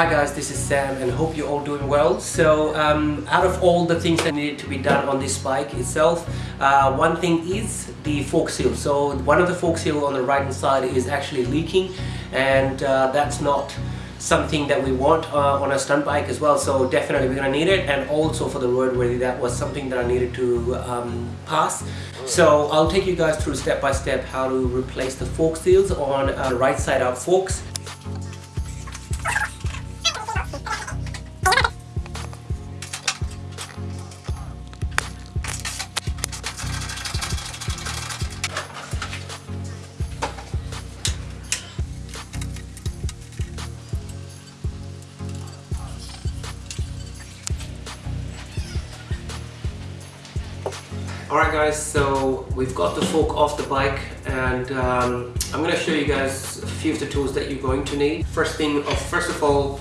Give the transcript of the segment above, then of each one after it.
Hi guys, this is Sam and hope you're all doing well. So um, out of all the things that needed to be done on this bike itself, uh, one thing is the fork seal. So one of the fork seal on the right hand side is actually leaking and uh, that's not something that we want uh, on a stunt bike as well so definitely we're gonna need it and also for the roadworthy that was something that I needed to um, pass so I'll take you guys through step by step how to replace the fork seals on uh, right side out forks Alright guys, so we've got the fork off the bike and um, I'm going to show you guys a few of the tools that you're going to need. First thing, of, first of all,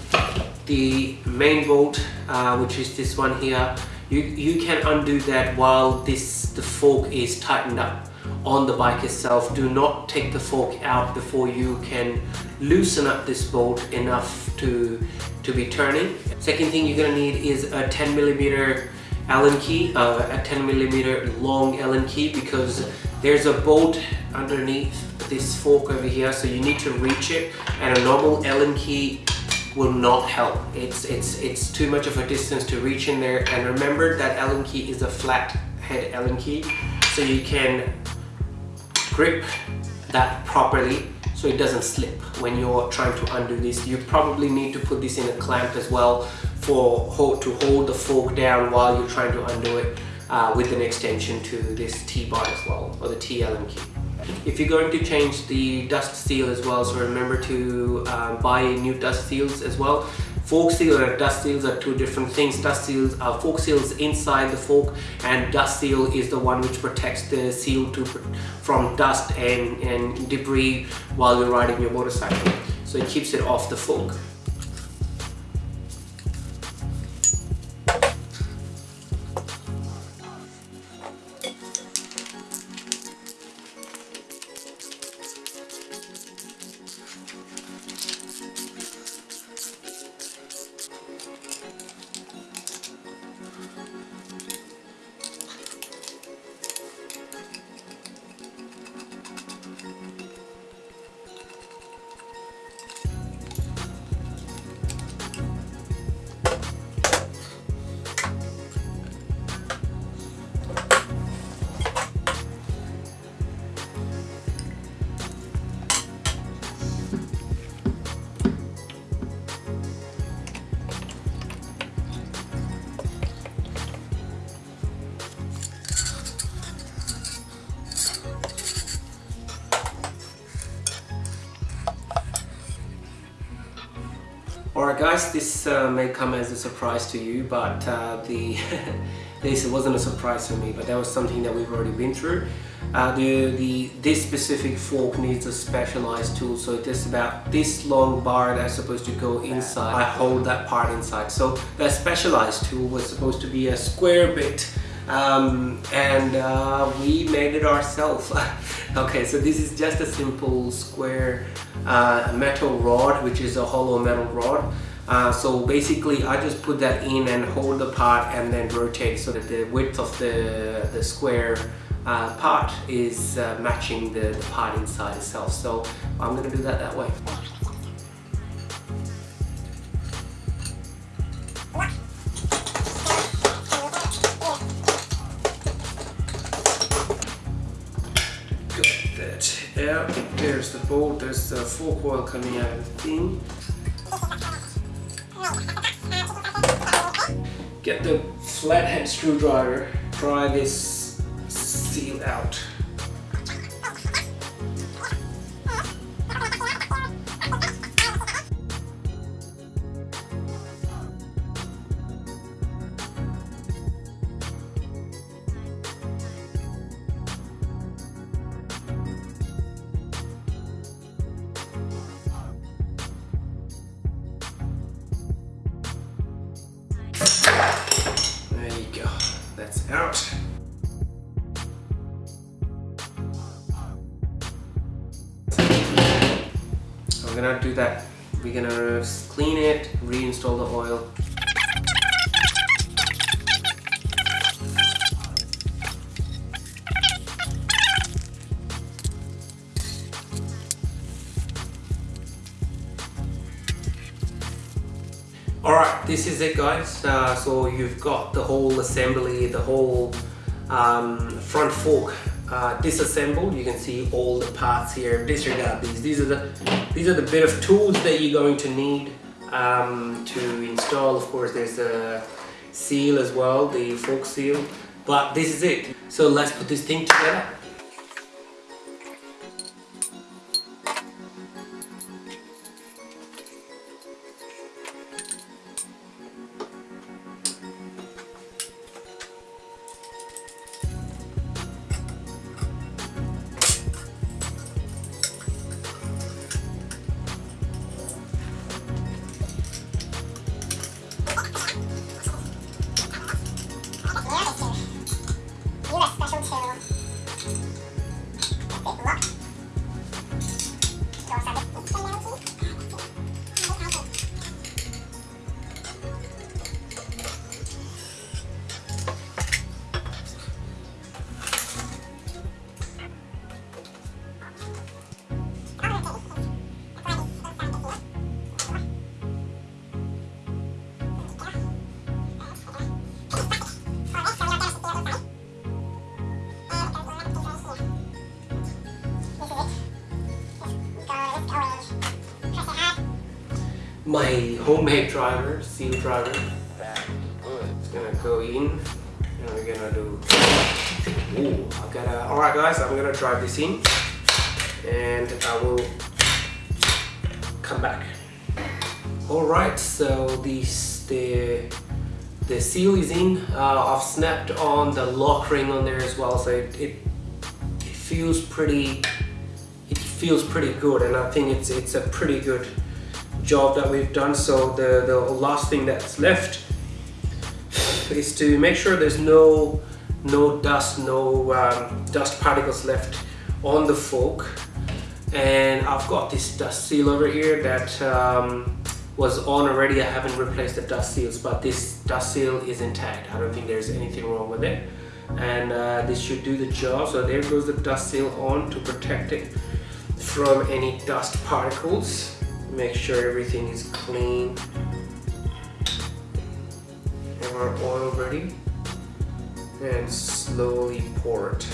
the main bolt, uh, which is this one here, you, you can undo that while this the fork is tightened up on the bike itself. Do not take the fork out before you can loosen up this bolt enough to, to be turning. Second thing you're going to need is a 10 millimeter Allen key, uh, a 10 millimeter long Allen key because there's a bolt underneath this fork over here so you need to reach it and a normal Allen key will not help. It's, it's, it's too much of a distance to reach in there and remember that Allen key is a flat head Allen key so you can grip that properly so it doesn't slip when you're trying to undo this. You probably need to put this in a clamp as well for hold, to hold the fork down while you're trying to undo it uh, with an extension to this T-bar as well, or the T-Allen key. If you're going to change the dust seal as well, so remember to um, buy new dust seals as well. Fork seal and dust seals are two different things. Dust seals are fork seals inside the fork and dust seal is the one which protects the seal to, from dust and, and debris while you're riding your motorcycle. So it keeps it off the fork. Alright guys, this uh, may come as a surprise to you, but uh, the this wasn't a surprise for me, but that was something that we've already been through. Uh, the, the This specific fork needs a specialized tool, so it is about this long bar that's supposed to go inside. I hold that part inside. So that specialized tool was supposed to be a square bit um, and uh, we made it ourselves. Okay so this is just a simple square uh, metal rod which is a hollow metal rod. Uh, so basically I just put that in and hold the part and then rotate so that the width of the, the square uh, part is uh, matching the, the part inside itself. So I'm gonna do that that way there's the fork oil coming out. Of the thing get the flathead screwdriver pry this seal out out. I'm gonna do that we're gonna clean it, reinstall the oil. Alright, this is it guys. Uh, so you've got the whole assembly, the whole um, front fork uh, disassembled. You can see all the parts here. Disregard these. These are the these are the bit of tools that you're going to need um, to install. Of course, there's a seal as well, the fork seal. But this is it. So let's put this thing together. My homemade driver, seal driver. It's gonna go in and we're gonna do. Ooh, I gotta. Alright, guys, I'm gonna drive this in and I will come back. Alright, so this the the seal is in. Uh, I've snapped on the lock ring on there as well, so it, it, it feels pretty. It feels pretty good, and I think it's it's a pretty good job that we've done. So the, the last thing that's left is to make sure there's no no dust, no um, dust particles left on the fork. And I've got this dust seal over here that um, was on already. I haven't replaced the dust seals, but this dust seal is intact. I don't think there's anything wrong with it. And uh, this should do the job. So there goes the dust seal on to protect it from any dust particles make sure everything is clean have our oil ready and slowly pour it.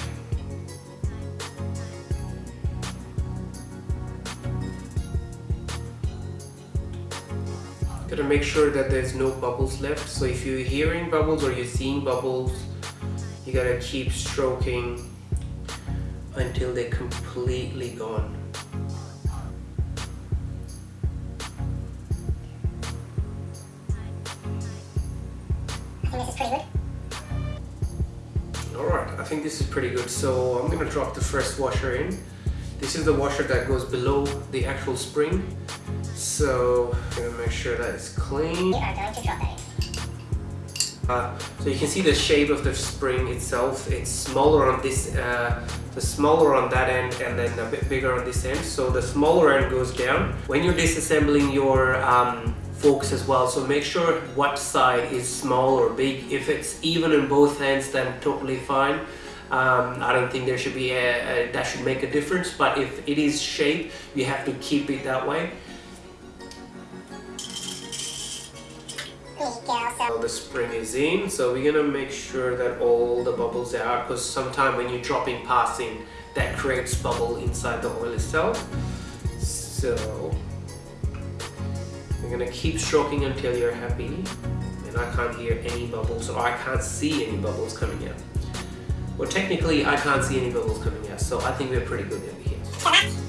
Gotta make sure that there's no bubbles left. So if you're hearing bubbles or you're seeing bubbles you gotta keep stroking until they're completely gone think this is pretty good. So I'm gonna drop the first washer in. This is the washer that goes below the actual spring. So I'm gonna make sure that it's clean. We are going to drop that. Uh, so you can see the shape of the spring itself. It's smaller on this, uh, the smaller on that end and then a bit bigger on this end. So the smaller end goes down. When you're disassembling your um, forks as well so make sure what side is small or big if it's even in both ends then totally fine um, I don't think there should be a, a, that should make a difference but if it is shape you have to keep it that way. The spring is in so we're gonna make sure that all the bubbles are out because sometimes when you're dropping passing that creates bubble inside the oil itself. So you're gonna keep stroking until you're happy and I can't hear any bubbles or I can't see any bubbles coming out. Well technically I can't see any bubbles coming out so I think we're pretty good over here.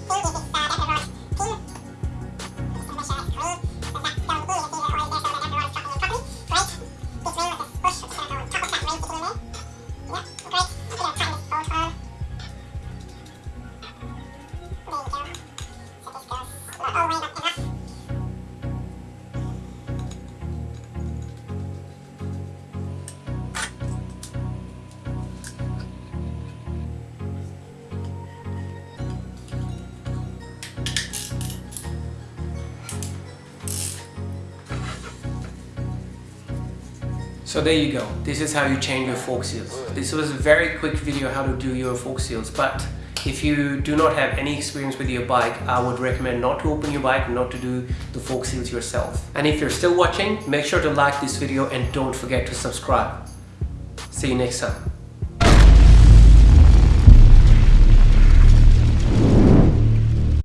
So there you go. This is how you change your fork seals. This was a very quick video how to do your fork seals, but if you do not have any experience with your bike, I would recommend not to open your bike, not to do the fork seals yourself. And if you're still watching, make sure to like this video and don't forget to subscribe. See you next time.